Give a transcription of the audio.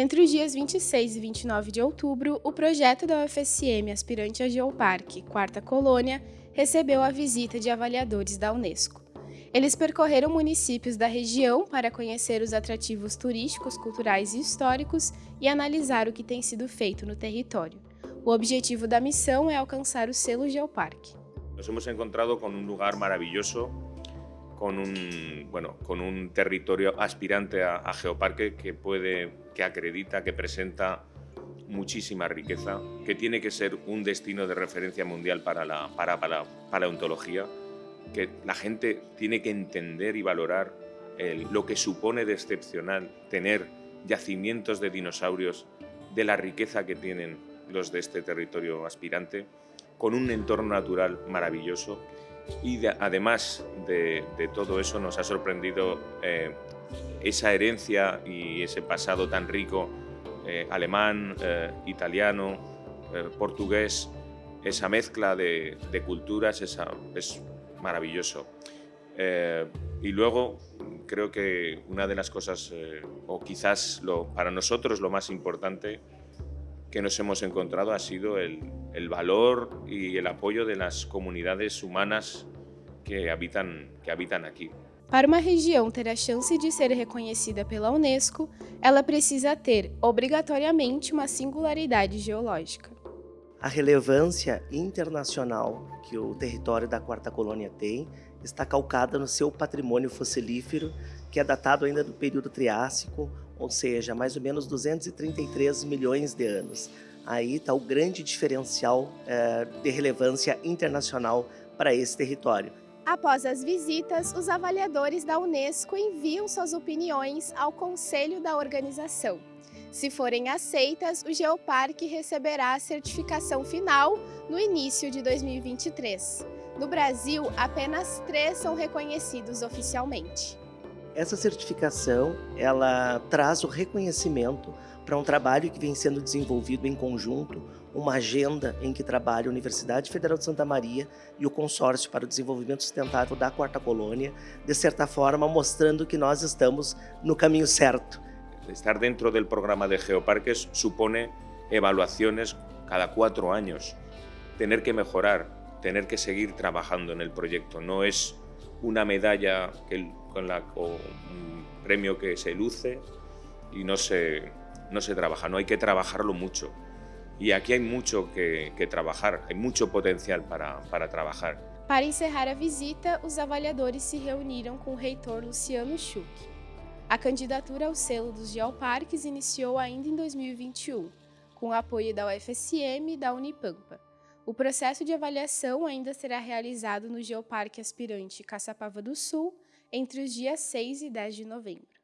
Entre os dias 26 e 29 de outubro, o projeto da UFSM Aspirante a Geoparque, Quarta Colônia, recebeu a visita de avaliadores da Unesco. Eles percorreram municípios da região para conhecer os atrativos turísticos, culturais e históricos e analisar o que tem sido feito no território. O objetivo da missão é alcançar o selo Geoparque. Nos hemos encontrado con un lugar maravilloso, con un, bueno, con un territorio aspirante a, geoparque que, puede, que acredita, que presenta muchísima riqueza, que tiene que ser un destino de referencia mundial para la para, para, paleontología, que la gente tiene que entender y valorar lo que supone de excepcional tener yacimientos de dinosaurios, de la riqueza que tienen los de este territorio aspirante, con un entorno natural maravilloso y además de, todo eso nos ha sorprendido eh, esa herencia y ese pasado tan rico eh, alemán, eh, italiano, portugués, esa mezcla de, culturas es maravilloso. y luego creo que una de las cosas, o quizás lo, para nosotros lo más importante, que nos hemos encontrado ha sido el, el valor y el apoyo de las comunidades humanas que habitan, que habitan aqui. Para uma região ter a chance de ser reconhecida pela Unesco, ela precisa ter, obrigatoriamente, uma singularidade geológica. A relevância internacional que o território da Quarta Colônia tem está calcada no seu patrimônio fossilífero, que é datado ainda do período Triássico, ou seja, mais ou menos 233 milhões de anos. Aí está o grande diferencial é, de relevância internacional para esse território. Após as visitas, os avaliadores da Unesco enviam suas opiniões ao conselho da organização. Se forem aceitas, o Geoparque receberá a certificação final no início de 2023. No Brasil, apenas três são reconhecidos oficialmente. Essa certificação, ela traz o reconhecimento para um trabalho que vem sendo desenvolvido em conjunto, uma agenda em que trabalha a Universidade Federal de Santa Maria e o Consórcio para o Desenvolvimento Sustentável da Quarta Colônia, de certa forma mostrando que nós estamos no caminho certo. Estar dentro do programa de Geoparques supone evaluações cada quatro anos, tener que mejorar, tener que seguir trabajando en el proyecto. No es una medalla que, con, la, con un premio que se luce y no se, no se trabaja, no hay que trabajarlo mucho. E aqui há muito que, que trabalhar, há muito potencial para, para trabalhar. Para encerrar a visita, os avaliadores se reuniram com o reitor Luciano Schuch. A candidatura ao selo dos geoparques iniciou ainda em 2021, com o apoio da UFSM e da Unipampa. O processo de avaliação ainda será realizado no Geoparque Aspirante Caçapava do Sul entre os dias 6 e 10 de novembro.